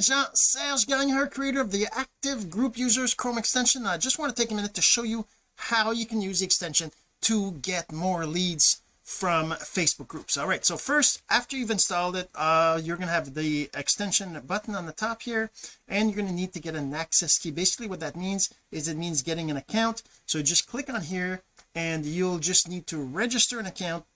Jean Serge Gagnon creator of the active group users Chrome extension. I just want to take a minute to show you how you can use the extension to get more leads from Facebook groups. All right so first after you've installed it uh, you're going to have the extension button on the top here and you're going to need to get an access key. Basically what that means is it means getting an account. So just click on here and you'll just need to register an account.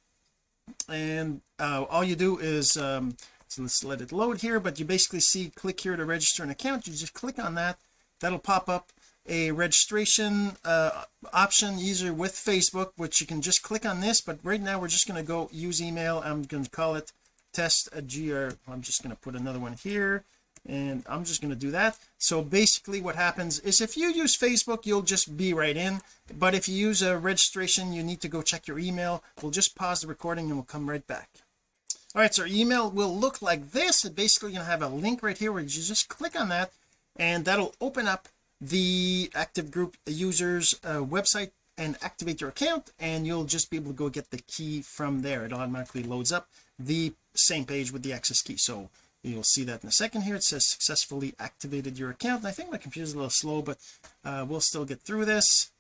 And uh, all you do is um, so let's let it load here but you basically see click here to register an account. You just click on that. That'll pop up a registration uh, option user with Facebook which you can just click on this but right now we're just going to go use email. I'm going to call it test a gr I'm just going to put another one here and I'm just going to do that. So basically what happens is if you use Facebook you'll just be right in but if you use a registration you need to go check your email. We'll just pause the recording and we'll come right back all right so email will look like this. It basically to have a link right here where you just click on that and that'll open up the active group users uh, website and activate your account and you'll just be able to go get the key from there. It automatically loads up the same page with the access key. So you'll see that in a second here. It says successfully activated your account. And I think my computer's a little slow but uh, we'll still get through this.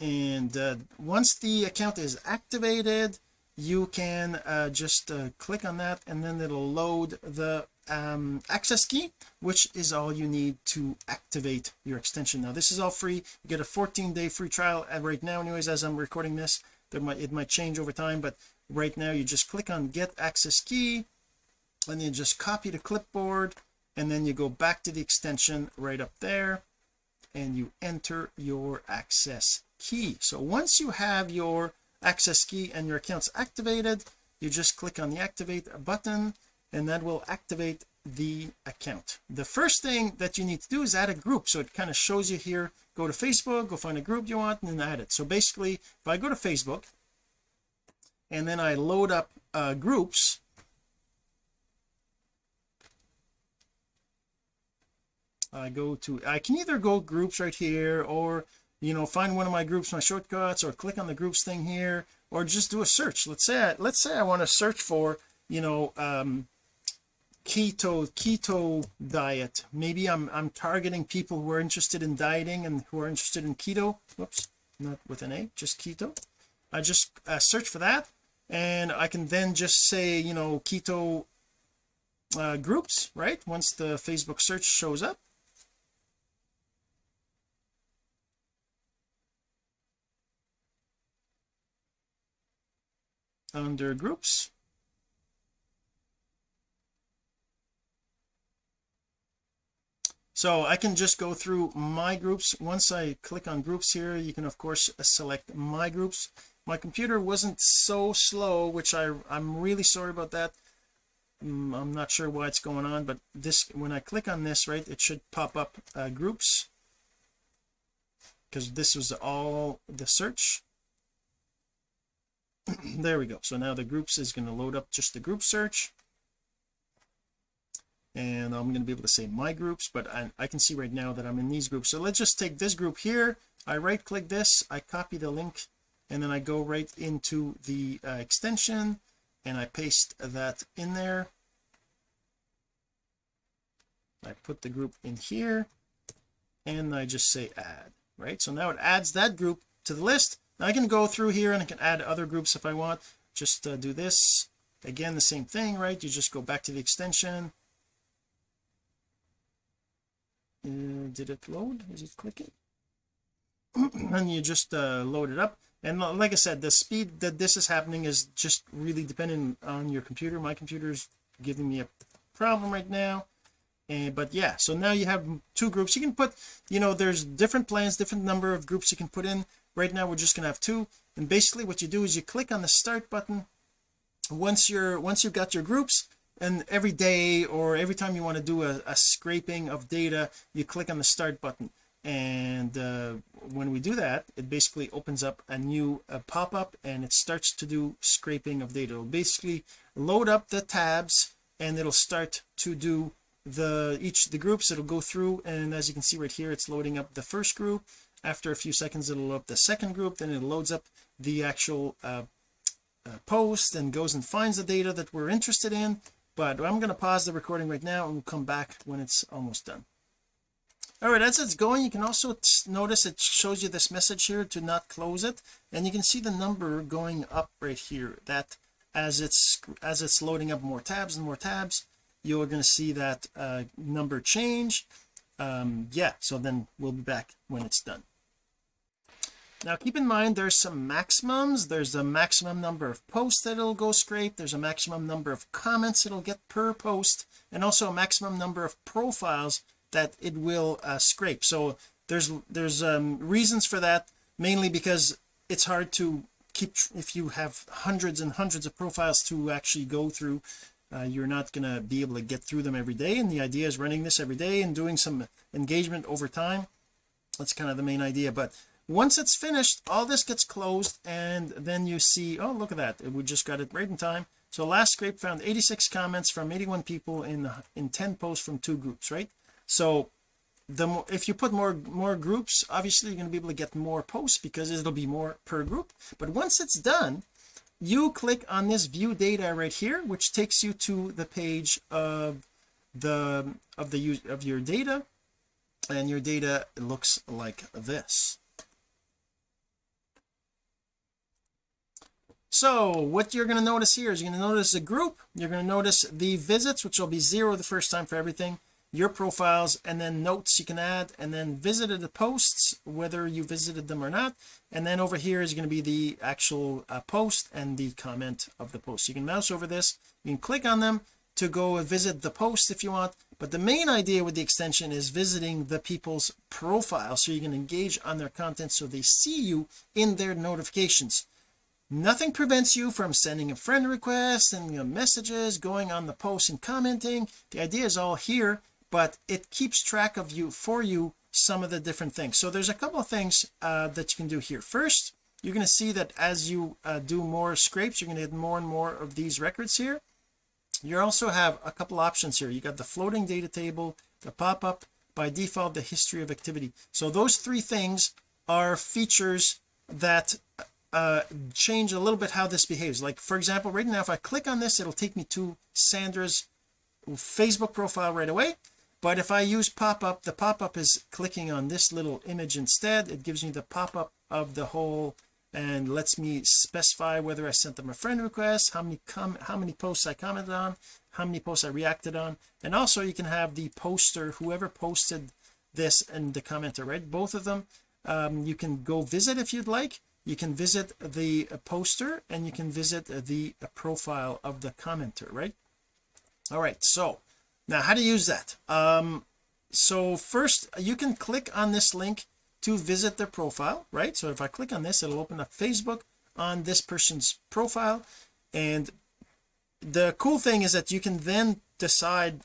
And uh, once the account is activated you can uh, just uh, click on that and then it'll load the um, access key which is all you need to activate your extension. Now this is all free. You get a 14 day free trial right now anyways as I'm recording this there might it might change over time but right now you just click on get access key and you just copy the clipboard and then you go back to the extension right up there and you enter your access key. So once you have your access key and your accounts activated you just click on the activate button and that will activate the account. The first thing that you need to do is add a group. So it kind of shows you here go to Facebook go find a group you want and then add it. So basically if I go to Facebook and then I load up uh, groups I go to I can either go groups right here or you know find one of my groups my shortcuts or click on the groups thing here or just do a search. Let's say I, let's say I want to search for you know um keto keto diet. Maybe I'm I'm targeting people who are interested in dieting and who are interested in keto. Whoops not with an a just keto. I just uh, search for that and I can then just say you know keto uh, groups right once the Facebook search shows up under groups. So I can just go through my groups. Once I click on groups here you can of course select my groups. My computer wasn't so slow which I I'm really sorry about that. Mm, I'm not sure why it's going on but this when I click on this right it should pop up uh, groups. Because this was all the search there we go. So now the groups is going to load up just the group search. And I'm going to be able to say my groups but I, I, can see right now that I'm in these groups. So let's just take this group here. I right click this I copy the link and then I go right into the uh, extension and I paste that in there. I put the group in here and I just say add right? So now it adds that group to the list now I can go through here and I can add other groups if I want. Just uh, do this. Again the same thing right? You just go back to the extension. Uh, did it load? Is it clicking? And you just uh, load it up. And like I said the speed that this is happening is just really dependent on your computer. My computer is giving me a problem right now. And but yeah so now you have two groups. You can put you know there's different plans different number of groups you can put in right now we're just gonna have two. And basically what you do is you click on the start button once you're once you've got your groups and every day or every time you want to do a, a scraping of data you click on the start button. And uh, when we do that it basically opens up a new uh, pop-up and it starts to do scraping of data. It'll basically load up the tabs and it'll start to do the each the groups. It'll go through and as you can see right here it's loading up the first group after a few seconds it'll load up the second group then it loads up the actual uh, uh, post and goes and finds the data that we're interested in. But I'm going to pause the recording right now and we'll come back when it's almost done. All right as it's going you can also notice it shows you this message here to not close it. And you can see the number going up right here that as it's as it's loading up more tabs and more tabs you're going to see that uh, number change um yeah so then we'll be back when it's done. Now keep in mind there's some maximums. There's a maximum number of posts that it'll go scrape. There's a maximum number of comments it'll get per post and also a maximum number of profiles that it will uh, scrape. So there's there's um, reasons for that mainly because it's hard to keep if you have hundreds and hundreds of profiles to actually go through uh, you're not going to be able to get through them every day and the idea is running this every day and doing some engagement over time. That's kind of the main idea but once it's finished all this gets closed and then you see oh look at that we just got it right in time. So last scrape found 86 comments from 81 people in in 10 posts from two groups right? So the more if you put more more groups obviously you're going to be able to get more posts because it'll be more per group. But once it's done you click on this view data right here which takes you to the page of the of the use of your data and your data looks like this. So what you're going to notice here is you're going to notice a group you're going to notice the visits which will be zero the first time for everything your profiles and then notes you can add and then visited the posts whether you visited them or not. And then over here is going to be the actual uh, post and the comment of the post. You can mouse over this you can click on them to go visit the post if you want but the main idea with the extension is visiting the people's profile so you can engage on their content so they see you in their notifications. Nothing prevents you from sending a friend request and messages going on the post and commenting. The idea is all here but it keeps track of you for you some of the different things. So there's a couple of things uh, that you can do here. First you're going to see that as you uh, do more scrapes you're going to get more and more of these records here. You also have a couple options here. You got the floating data table the pop-up by default the history of activity. So those three things are features that uh change a little bit how this behaves. Like for example right now if I click on this it'll take me to Sandra's Facebook profile right away but if I use pop-up the pop-up is clicking on this little image instead. It gives me the pop-up of the whole and lets me specify whether I sent them a friend request how many com how many posts I commented on how many posts I reacted on. And also you can have the poster whoever posted this and the commenter right? Both of them. Um, you can go visit if you'd like. You can visit the poster and you can visit the profile of the commenter right? All right so now how to use that? Um so first you can click on this link to visit their profile right? So if I click on this it'll open up Facebook on this person's profile. And the cool thing is that you can then decide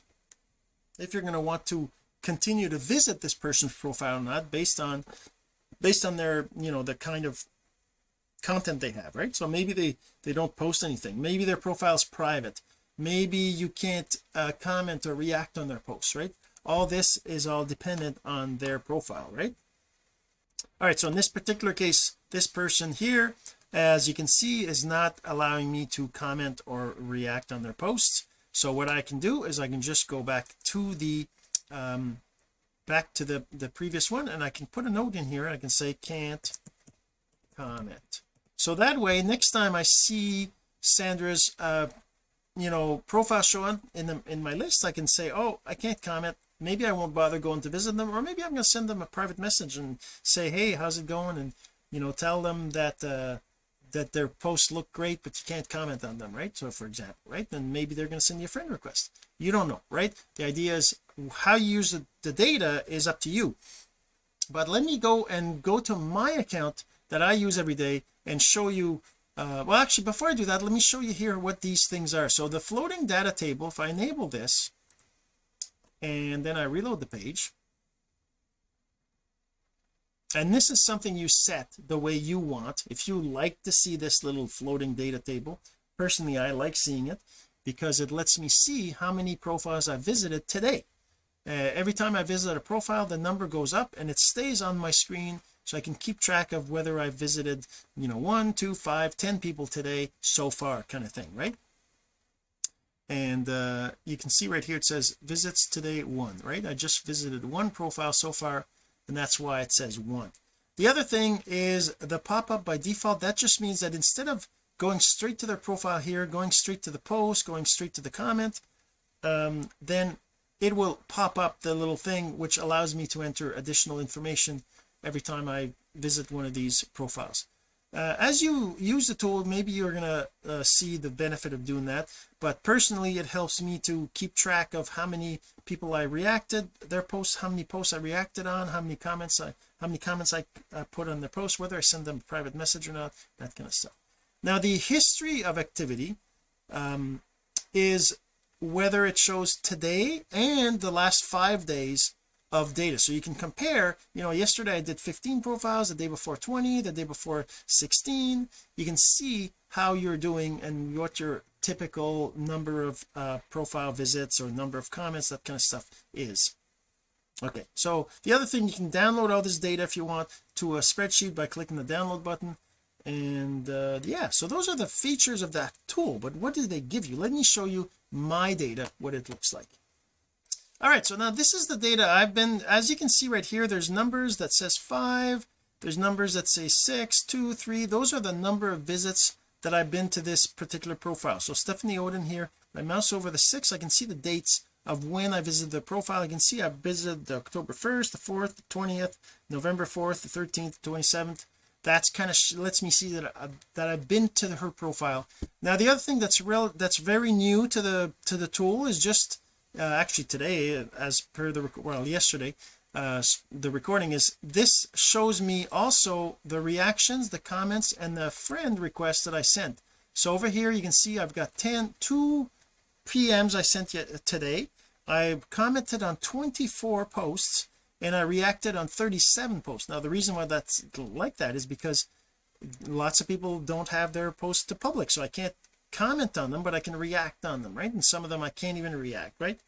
if you're going to want to continue to visit this person's profile or not based on based on their you know the kind of content they have right? So maybe they they don't post anything. Maybe their profile is private maybe you can't uh, comment or react on their posts right? All this is all dependent on their profile right? All right so in this particular case this person here as you can see is not allowing me to comment or react on their posts. So what I can do is I can just go back to the um back to the the previous one and I can put a note in here I can say can't comment. So that way next time I see Sandra's uh you know profile showing in the in my list I can say oh I can't comment. Maybe I won't bother going to visit them or maybe I'm going to send them a private message and say hey how's it going? and you know tell them that uh that their posts look great but you can't comment on them right? So for example right then maybe they're going to send you a friend request. You don't know right? The idea is how you use the, the data is up to you. But let me go and go to my account that I use every day and show you uh, well actually before I do that let me show you here what these things are. So the floating data table if I enable this and then I reload the page. And this is something you set the way you want. If you like to see this little floating data table personally I like seeing it because it lets me see how many profiles I visited today. Uh, every time I visit a profile the number goes up and it stays on my screen so I can keep track of whether I visited you know one two five ten people today so far kind of thing right? And uh you can see right here it says visits today one right? I just visited one profile so far and that's why it says one. The other thing is the pop-up by default that just means that instead of going straight to their profile here going straight to the post going straight to the comment um, then it will pop up the little thing which allows me to enter additional information every time I visit one of these profiles. Uh, as you use the tool maybe you're gonna uh, see the benefit of doing that but personally it helps me to keep track of how many people I reacted their posts how many posts I reacted on how many comments I how many comments I uh, put on their post whether I send them a private message or not that kind of stuff. Now the history of activity um, is whether it shows today and the last five days of data. So you can compare you know yesterday I did 15 profiles the day before 20 the day before 16 you can see how you're doing and what your typical number of uh, profile visits or number of comments that kind of stuff is. Okay so the other thing you can download all this data if you want to a spreadsheet by clicking the download button. And uh, yeah so those are the features of that tool but what did they give you? Let me show you my data what it looks like all right so now this is the data I've been as you can see right here there's numbers that says five there's numbers that say six two three. Those are the number of visits that I've been to this particular profile. So Stephanie Odin here I mouse over the six I can see the dates of when I visited the profile. I can see I visited the October 1st the 4th the 20th November 4th the 13th 27th that's kind of lets me see that I, uh, that I've been to her profile. Now the other thing that's real that's very new to the to the tool is just uh, actually today as per the well yesterday uh, the recording is this shows me also the reactions the comments and the friend requests that I sent. So over here you can see I've got 10 two PMs I sent yet today. I commented on 24 posts and I reacted on 37 posts. Now the reason why that's like that is because lots of people don't have their posts to public so I can't comment on them but I can react on them right? And some of them I can't even react right?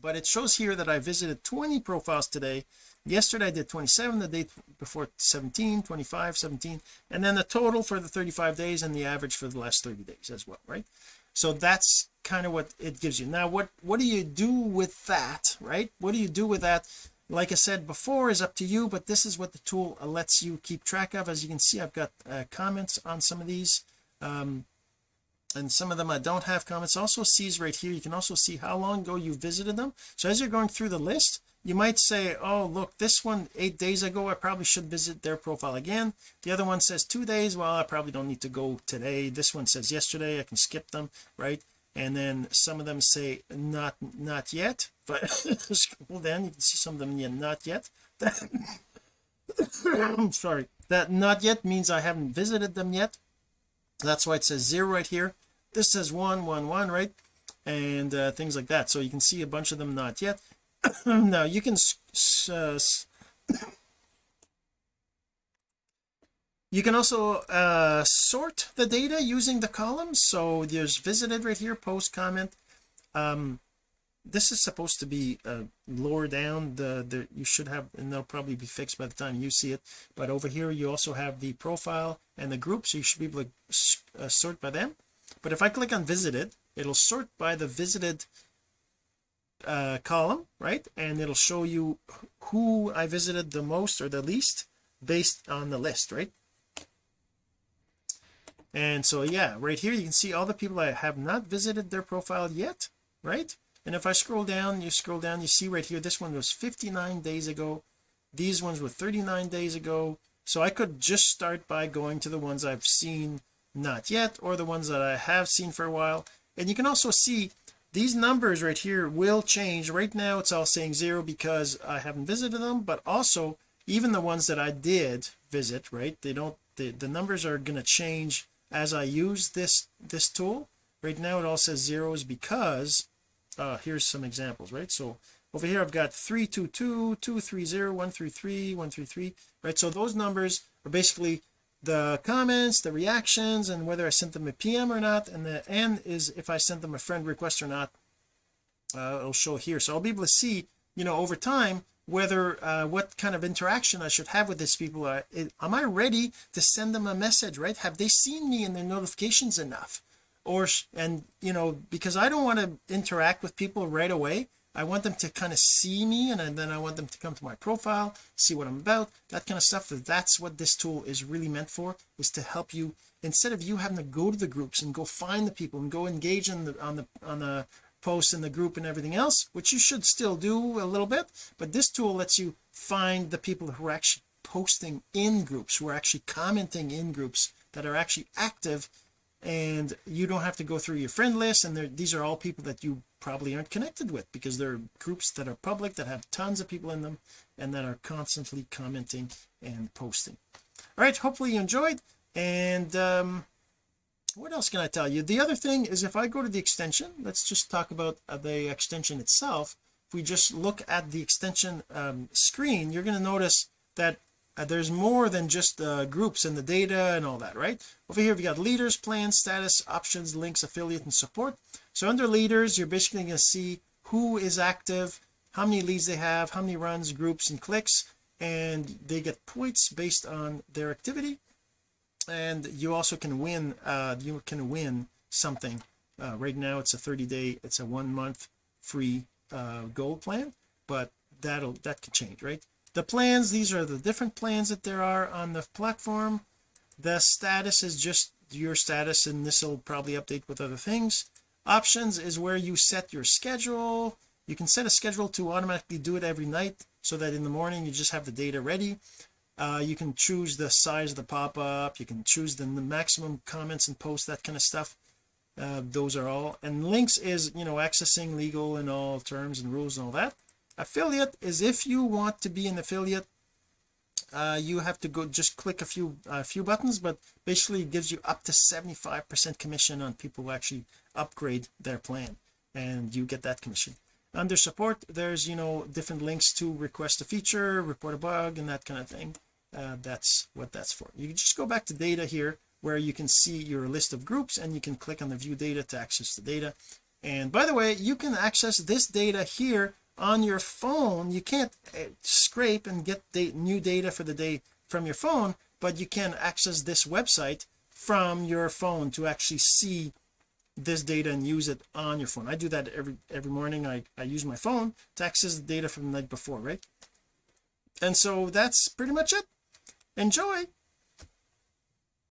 But it shows here that I visited 20 profiles today. Yesterday I did 27 the day before 17 25 17 and then the total for the 35 days and the average for the last 30 days as well right? So that's kind of what it gives you. Now what what do you do with that right? What do you do with that? Like I said before is up to you but this is what the tool lets you keep track of. As you can see I've got uh, comments on some of these um, and some of them I don't have comments. Also sees right here. You can also see how long ago you visited them. So as you're going through the list you might say oh look this one eight days ago I probably should visit their profile again. The other one says two days. Well I probably don't need to go today. This one says yesterday. I can skip them right? And then some of them say not not yet. But scroll down. You can see some of them yeah not yet. I'm sorry. That not yet means I haven't visited them yet that's why it says zero right here. This says one one one right? And uh, things like that. So you can see a bunch of them not yet. Now you can uh, you can also uh, sort the data using the columns so there's visited right here post comment. Um, this is supposed to be uh, lower down the the you should have and they'll probably be fixed by the time you see it. But over here you also have the profile and the group so you should be able to uh, sort by them. But if I click on visited it'll sort by the visited uh, column right? And it'll show you who I visited the most or the least based on the list right? And so yeah right here you can see all the people I have not visited their profile yet right and if I scroll down you scroll down you see right here this one was 59 days ago. These ones were 39 days ago. So I could just start by going to the ones I've seen not yet or the ones that I have seen for a while. And you can also see these numbers right here will change. Right now it's all saying zero because I haven't visited them but also even the ones that I did visit right they don't the, the numbers are going to change as I use this this tool. Right now it all says zeros because uh here's some examples right? So over here I've got 322 230 133 133 right? So those numbers are basically the comments the reactions and whether I sent them a PM or not and the N is if I sent them a friend request or not uh, it'll show here. So I'll be able to see you know over time whether uh, what kind of interaction I should have with these people. Uh, am I ready to send them a message right? Have they seen me in their notifications enough or and you know because I don't want to interact with people right away. I want them to kind of see me and then I want them to come to my profile see what I'm about that kind of stuff that's what this tool is really meant for is to help you. Instead of you having to go to the groups and go find the people and go engage in the on the on the post in the group and everything else which you should still do a little bit but this tool lets you find the people who are actually posting in groups who are actually commenting in groups that are actually active and you don't have to go through your friend list and these are all people that you probably aren't connected with because there are groups that are public that have tons of people in them and that are constantly commenting and posting. All right hopefully you enjoyed and um what else can I tell you? The other thing is if I go to the extension let's just talk about uh, the extension itself. If we just look at the extension um, screen you're going to notice that uh, there's more than just uh, groups and the data and all that right? Over here we got leaders plans status options links affiliate and support. So under leaders you're basically going to see who is active how many leads they have how many runs groups and clicks and they get points based on their activity. And you also can win uh you can win something. Uh, right now it's a 30 day it's a one month free uh gold plan but that'll that can change right the plans these are the different plans that there are on the platform. The status is just your status and this will probably update with other things. Options is where you set your schedule. You can set a schedule to automatically do it every night so that in the morning you just have the data ready. Uh, you can choose the size of the pop-up. You can choose the, the maximum comments and posts that kind of stuff. Uh, those are all and links is you know accessing legal and all terms and rules and all that affiliate is if you want to be an affiliate uh, you have to go just click a few a few buttons but basically it gives you up to 75 percent commission on people who actually upgrade their plan and you get that commission. Under support there's you know different links to request a feature report a bug and that kind of thing. Uh, that's what that's for. You just go back to data here where you can see your list of groups and you can click on the view data to access the data. And by the way you can access this data here on your phone you can't uh, scrape and get the new data for the day from your phone but you can access this website from your phone to actually see this data and use it on your phone. I do that every every morning. I, I use my phone to access the data from the night before right? And so that's pretty much it. Enjoy